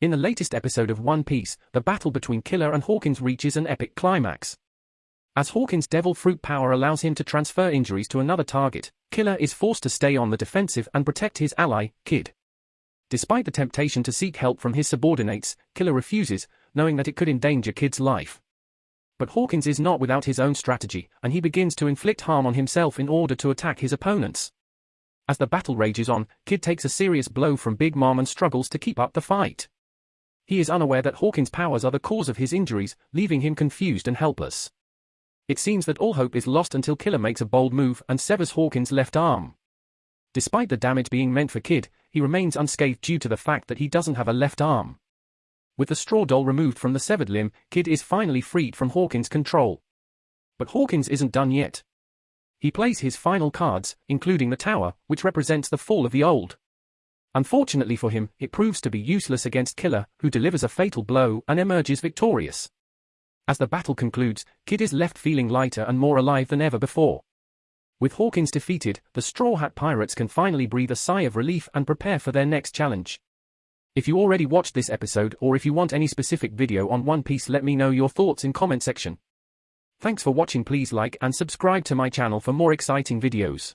In the latest episode of One Piece, the battle between Killer and Hawkins reaches an epic climax. As Hawkins' devil fruit power allows him to transfer injuries to another target, Killer is forced to stay on the defensive and protect his ally, Kid. Despite the temptation to seek help from his subordinates, Killer refuses, knowing that it could endanger Kid's life. But Hawkins is not without his own strategy, and he begins to inflict harm on himself in order to attack his opponents. As the battle rages on, Kid takes a serious blow from Big Mom and struggles to keep up the fight. He is unaware that Hawkins' powers are the cause of his injuries, leaving him confused and helpless. It seems that all hope is lost until Killer makes a bold move and severs Hawkins' left arm. Despite the damage being meant for Kid, he remains unscathed due to the fact that he doesn't have a left arm. With the straw doll removed from the severed limb, Kid is finally freed from Hawkins' control. But Hawkins isn't done yet. He plays his final cards, including the tower, which represents the fall of the old. Unfortunately for him, it proves to be useless against Killer, who delivers a fatal blow and emerges victorious. As the battle concludes, Kid is left feeling lighter and more alive than ever before. With Hawkins defeated, the Straw Hat Pirates can finally breathe a sigh of relief and prepare for their next challenge. If you already watched this episode or if you want any specific video on One Piece let me know your thoughts in comment section. Thanks for watching please like and subscribe to my channel for more exciting videos.